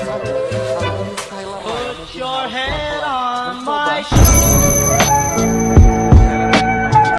Put your head on my shoulder.